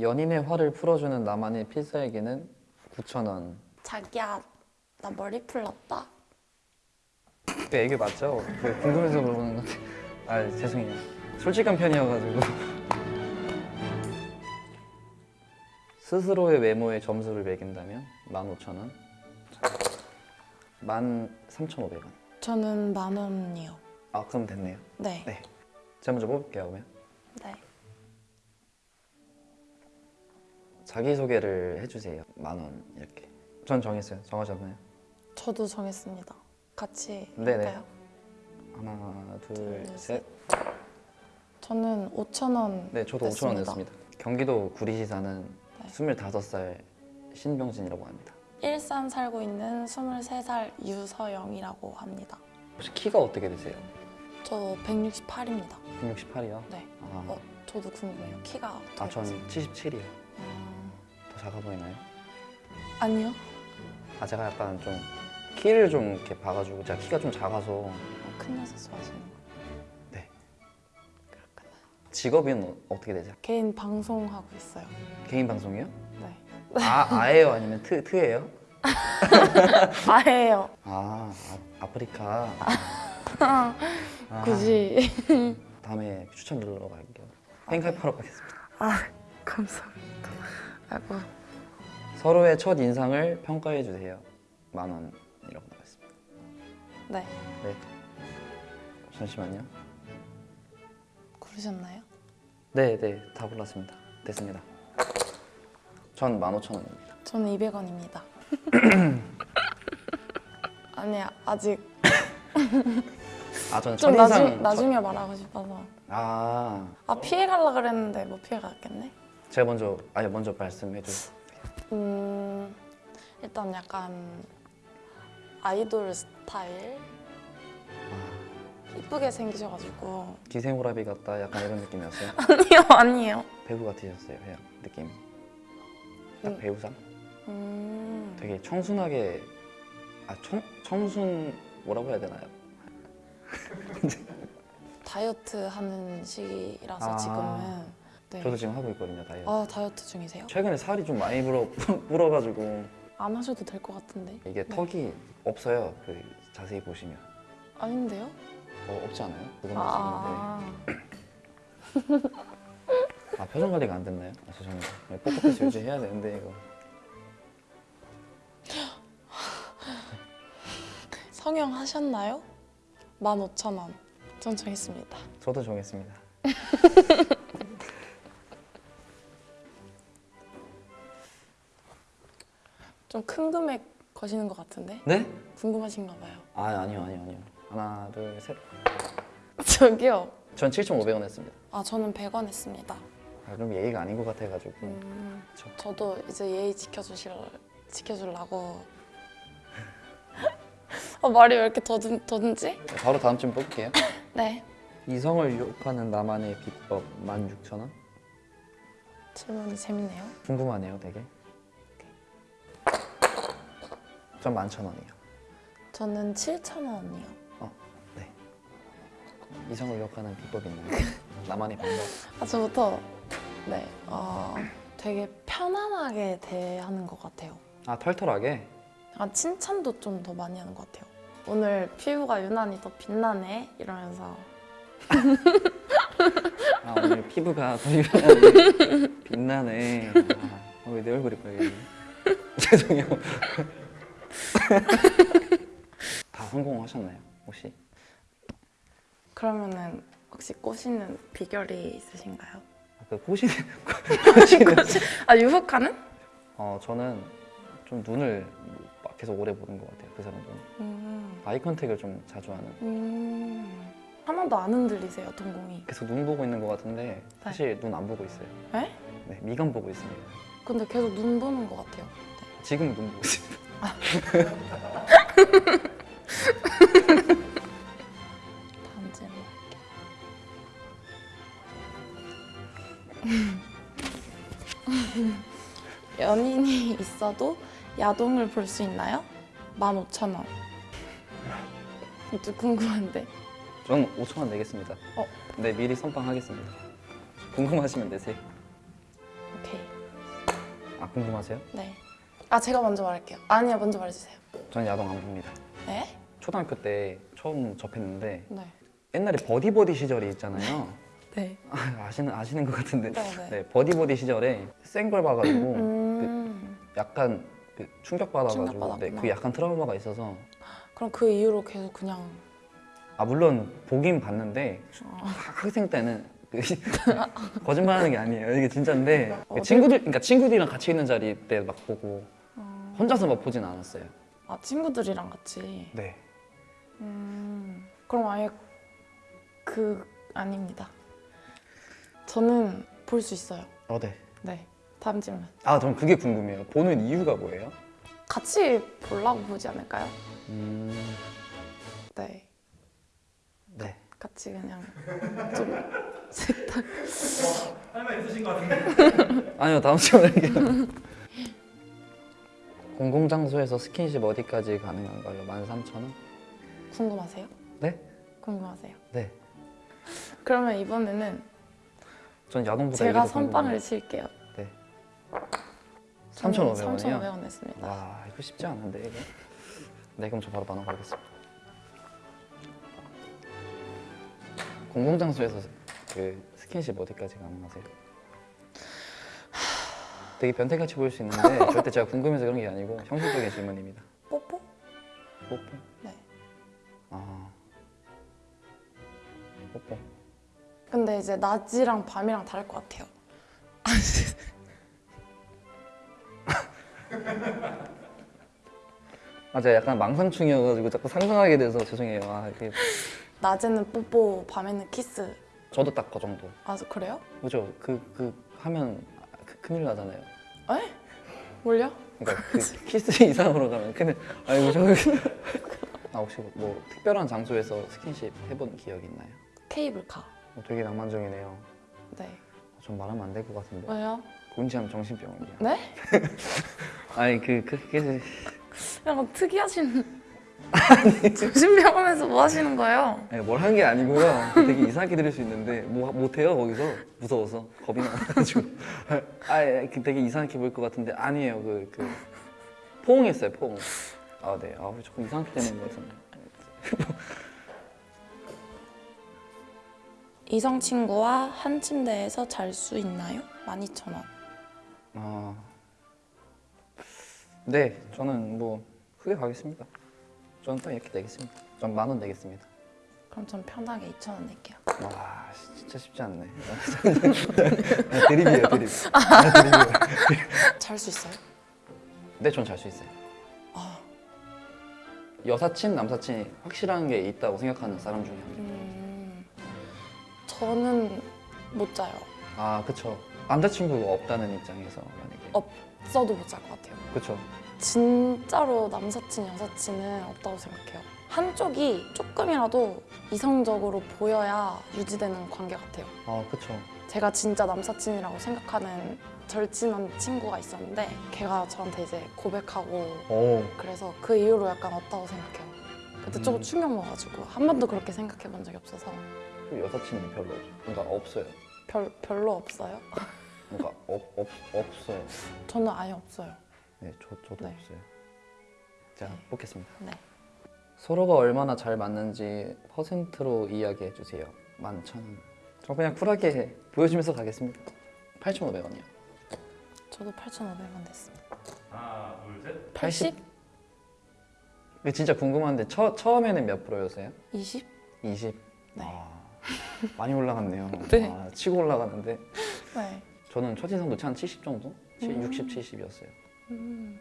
연인의 화를 풀어주는 나만의 필살기는 9,000원. 자기야 나 머리 풀렀다. 그 애교 맞죠? 그 궁금해서 물어보는 건데. 아 죄송해요. 솔직한 편이어가지고. 스스로의 외모에 점수를 매긴다면 15,000원. 13,500원. 저는 만 원이요. 아 그럼 됐네요. 네. 네. 제가 먼저 뽑을게요 그러면. 네. 자기소개를 해주세요. 만 원 이렇게. 전 정했어요. 정하셨나요? 저도 정했습니다. 같이 네네. 할까요? 하나, 둘, 둘, 셋. 저는 5천 원. 네, 저도 5천 원 냈습니다. 경기도 구리시 사는 네. 25살 신병진이라고 합니다. 일산 살고 있는 23살 유서영이라고 합니다. 혹시 키가 어떻게 되세요? 저 168입니다. 168이요? 네. 아, 어, 저도 궁금해요. 키가 어떻게 아, 전 되세요? 77이요. 음, 더 작아 보이나요? 아니요. 아, 제가 약간 좀 키를 좀 이렇게 봐가지고 제가 키가 좀 작아서 어, 큰 여자 좋아하시는 거. 네. 그렇구나. 직업은 어- 어떻게 되세요? 개인 방송하고 있어요. 개인 방송이요? 네. 아, 아예요? 아니면 트, 트예요? 아예요. 아, 아 아프리카. 아, 아, 굳이. 다음에 추천 눌러 갈게요. 팬카이프하러 가겠습니다. 아, 감사합니다. 아이고. 서로의 첫 인상을 평가해 주세요. 만 원이라고 나왔습니다. 네. 네. 잠시만요. 고르셨나요? 네, 네, 다 골랐습니다. 됐습니다. 전 15,000원입니다. 저는 200원입니다. 아니 아직 아, 저는 좀 첫인상 나중, 나중에 말하고 싶어서 아, 아 피해 가려 그랬는데 못 피해 갔겠네. 제가 먼저 아니 먼저 말씀해 주세요. 음 일단 약간 아이돌 스타일 이쁘게 생기셔가지고 기생오라비 같다 약간 이런 느낌이었어요. 아니요 아니에요. 배우 같으셨어요, 그냥 느낌. 딱 음. 배우상? 음 되게 청순하게 아, 청, 청순 뭐라고 해야 되나요? 다이어트 하는 시기라서 아. 지금은 네. 저도 지금 하고 있거든요, 다이어트. 아 다이어트 중이세요? 최근에 살이 좀 많이 불어 불어가지고 안 하셔도 될 것 같은데 이게 네. 턱이 없어요. 그 자세히 보시면 아닌데요? 어, 없지 않아요? 그건 아, 있는데 아 표정 관리가 안 됐나요? 아, 죄송합니다. 뽀뽀해서 유지해야 되는데 이거 성형 하셨나요? 15,000원 전 정했습니다 저도 정했습니다. 좀 큰 금액 거시는 것 같은데 네? 궁금하신가 봐요 아 아니요 아니요 아니요. 하나 둘 셋. 저기요 전 7,500원 했습니다. 아 저는 100원 했습니다 아, 그럼 예의가 아닌 것 같아가지고 음, 저- 저도 이제 예의 지켜주실 지켜주려고 아, 말이 왜 이렇게 더듬, 더듬지? 바로 다음 쯤 뽑을게요. 네 이성을 유혹하는 나만의 비법 16,000원? 질문이 재밌네요 궁금하네요, 되게. 전 11,000원이에요. 저는 7,000원이요 어, 네. 이성을 유혹하는 비법이 있나요? 나만의 방법. 아 저부터 네 어, 되게 편안하게 대하는 것 같아요 아, 털털하게? 아, 칭찬도 좀 더 많이 하는 것 같아요. 오늘 피부가 유난히 더 빛나네 이러면서 아, 오늘 피부가 더 유난히 빛나네. 아, 왜내 얼굴이 빨개지? 죄송해요. 다 성공하셨나요, 혹시? 그러면은 혹시 꼬시는 비결이 있으신가요? 아, 그 꼬시는, 꼬시는. 아 유혹하는? 어, 저는 좀 눈을 막 계속 오래 보는 것 같아요, 그 사람들은. 음, 아이 컨택을 좀 자주 하는. 음, 하나도 안 흔들리세요 동공이. 계속 눈 보고 있는 것 같은데 사실 눈안 보고 있어요. 에? 네, 미간 보고 있습니다. 근데 계속 눈 보는 것 같아요. 지금 눈 보고 있습니다. 질문 할게요. 연인이 있어도 야동을 볼 수 있나요? 15,000원. 이것도 궁금한데. 저는 5천 원 내겠습니다. 어? 네, 미리 선빵하겠습니다. 궁금하시면 내세요. 오케이. 아 궁금하세요? 네. 아 제가 먼저 말할게요. 아니요 먼저 말해주세요. 저는 야동 안 봅니다. 네? 초등학교 때 처음 접했는데 네. 옛날에 버디버디 시절이 있잖아요. 네. 아, 아시는 아시는 것 같은데. 네. 네. 네 버디버디 시절에 센 걸 봐가지고 음. 약간 그 충격 받아가지고 네. 그 약간 트라우마가 있어서 그럼 그 이후로 계속 그냥 아 물론 보긴 봤는데 어, 학- 학생 때는 그 거짓말하는 게 아니에요. 이게 진짜인데 그 어디- 친구들 그러니까 친구들이랑 같이 있는 자리 때 막 보고 어. 혼자서 막 보진 않았어요. 아 친구들이랑 같이. 네. 음. 그럼 아예 그 아닙니다. 저는 볼 수 있어요. 어, 네. 네. 다음 질문. 아, 전 그게 궁금해요. 보는 이유가 뭐예요? 같이 보려고 보지 않을까요? 음, 네. 네. 같이 그냥 좀 세탁. 아니요, 다음 질문 할게요. 공공장소에서 스킨십 어디까지 가능한가요? 13,000원? 궁금하세요? 네? 궁금하세요? 네. 그러면 이번에는 전 야동보다 제가 선빵을 칠게요. 네. 저는 3,500원 이요? 3,500원 냈습니다. 와, 이거 쉽지 않은데 이거. 네, 그럼 저 바로 만원 가겠습니다. 공공장소에서 그 스킨십 어디까지 가능하세요? 되게 변태같이 보일 수 있는데 절대 제가 궁금해서 그런 게 아니고 형식적인 질문입니다. 뽀뽀? 뽀뽀? 네. 아, 뽀뽀. 근데 이제 낮이랑 밤이랑 다를 것 같아요. 아, 제가 약간 망상충이어가지고 자꾸 상상하게 돼서 죄송해요. 아, 이게 낮에는 뽀뽀, 밤에는 키스. 저도 딱 그 정도. 아 그래요? 그죠? 그, 그 하면 그- 큰일 나잖아요. 에? 뭘요? 그러니까 그 키스 이상으로 가면 큰일. 아이고 저. 아 혹시 뭐 특별한 장소에서 스킨십 해본 기억 있나요? 케이블카. 어, 되게 낭만적이네요. 네. 좀 말하면 안 될 것 같은데. 왜요? 본시하면 정신병원이야. 네? 아니 그 그게 약간 특이하신. 정신병원에서 뭐 하시는 거예요? 뭘한게 아니고요. 되게 이상하게 들릴 수 있는데 뭐 못해요 거기서 무서워서 겁이 나가지고. 아 예, 그 되게 이상하게 보일 것 같은데 아니에요 그 그 포옹했어요 포옹. 아 네. 아왜 자꾸 이상하게 되는 것 같은데. 이성 친구와 한 침대에서 잘 수 있나요? 12,000원. 아, 네, 저는 뭐 크게 가겠습니다. 저는 딱 이렇게 내겠습니다. 전 만 원 내겠습니다. 그럼 전 편하게 2,000원 낼게요. 와, 진짜 쉽지 않네. 아, 드립이에요, 드립. 잘 수 있어요? 네, 전 잘 수 있어요. 아, 여사친, 남사친이 확실한 게 있다고 생각하는 사람 중에 한 명. 음, 저는 못 자요. 아, 그쵸. 남자친구가 없다는 입장에서 만약에. 없어도 못 잘 것 같아요. 그쵸. 진짜로 남사친, 여사친은 없다고 생각해요. 한쪽이 조금이라도 이성적으로 보여야 유지되는 관계 같아요. 아, 그쵸. 제가 진짜 남사친이라고 생각하는 절친한 친구가 있었는데 걔가 저한테 이제 고백하고 오, 그래서 그 이후로 약간 없다고 생각해요. 그때 조금 음. 충격 먹어가지고 한 번도 그렇게 생각해 본 적이 없어서 그 여사친이 별로 없, 그러니까 없어요. 별, 별로 없어요. 그러니까 없, 없, 없어요. 저는 아예 없어요. 네, 저, 저도 네. 없어요. 자, 네. 뽑겠습니다. 네. 서로가 얼마나 잘 맞는지 퍼센트로 이야기해 주세요. 11,000원. 저 그냥 쿨하게 보여주면서 가겠습니다. 8,500원이요. 저도 8,500원 냈습니다. 하나, 둘, 셋. 80? 이게 진짜 궁금한데 처, 처음에는 몇 프로였어요? 20? 20. 네. 아, 많이 올라갔네요. 네. 아, 치고 올라가는데 네. 저는 첫 인상도 한70 정도? 음. 60, 70이었어요. 음.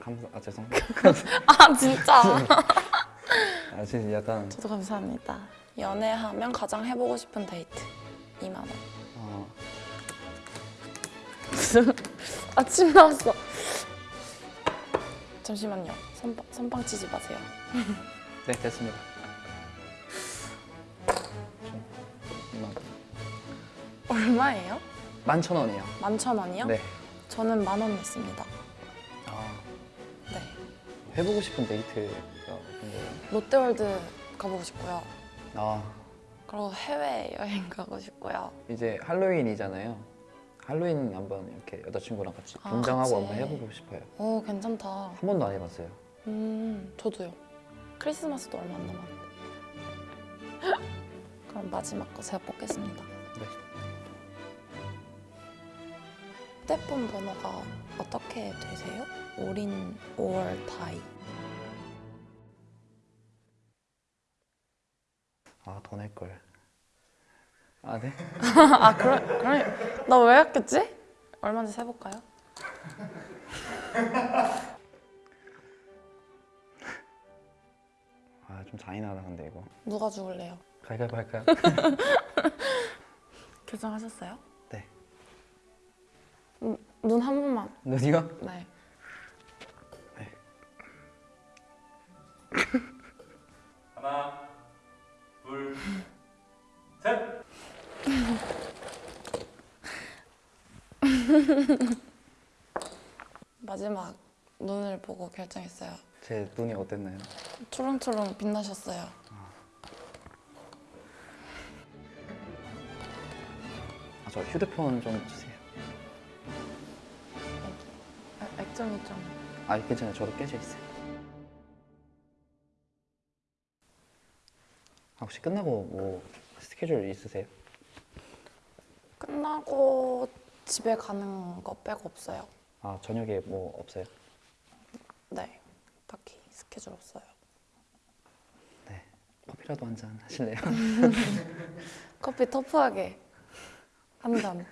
감사, 아 죄송. 아 진짜? 아 진짜 약간 저도 감사합니다. 연애하면 가장 해보고 싶은 데이트 2만 원. 어, 아침 나왔어. 잠시만요. 선빵, 선빵 치지 마세요. 네 됐습니다. 2만 얼마예요? 11,000원이요. 11,000원이요? 네. 저는 만 원 냈습니다. 아, 네. 해보고 싶은 데이트가 뭔가요? 롯데월드 가보고 싶고요. 아 그리고 해외 여행 가고 싶고요. 이제 할로윈이잖아요. 할로윈 한번 이렇게 여자친구랑 같이 아, 분장하고 같이. 한번 해보고 싶어요. 오 괜찮다. 한 번도 안 해봤어요. 음 저도요. 크리스마스도 얼마 안 남았는데. 그럼 마지막 거 제가 뽑겠습니다. 네. 휴대폰 번호가 어떻게 되세요? 올인 5월 타이. 아 더 낼 걸. 아 네. 아 그래 그래 나왜 했겠지? 얼마인지 세볼까요? 아 좀 잔인하다 근데 이거. 누가 죽을래요? 가위바위보 할까요? 결정하셨어요? 네. 눈한 번만. 너니가? 네. 하나, 둘, 셋. 마지막 눈을 보고 결정했어요. 제 눈이 어땠나요? 초롱초롱 빛나셨어요. 아 저 휴대폰 좀 주세요. 아, 액정이 좀. 아 괜찮아요. 저도 깨져 있어요. 아, 혹시 끝나고 뭐 스케줄 있으세요? 끝나고 집에 가는 거 빼고 없어요. 아 저녁에 뭐 없어요? 네. 딱히 스케줄 없어요. 네. 커피라도 한 잔 하실래요? 커피 터프하게 한 잔.